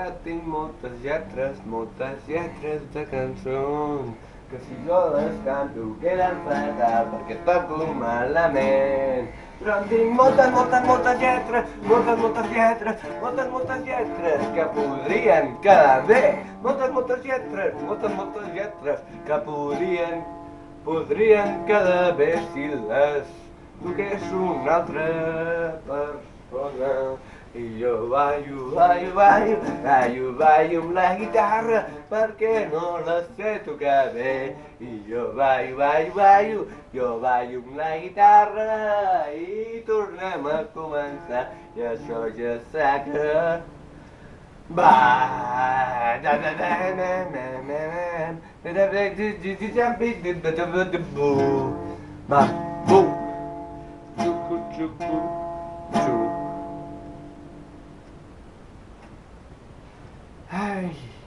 que tinc moltes lletres, moltes lletres de cançons que si jo les canto queden fatal perquè toco malament. Però en tinc moltes, moltes, moltes lletres, moltes, moltes lletres, moltes, moltes lletres que podrien quedar bé. Moltes, moltes lletres, moltes, moltes lletres que podrien, podrien quedar bé si les toqués una altra persona. I jo ballo, ballo, ballo, ballo, ballo amb la guitarra perquè no la sé tocar bé. I jo ballo, ballo, ballo, jo ballo amb la guitarra i tornem a començar. I això ja sé que... Va! Da da da na na na na da da da da da bu. Va, bu. Xucu, xucu, xucu. 哎。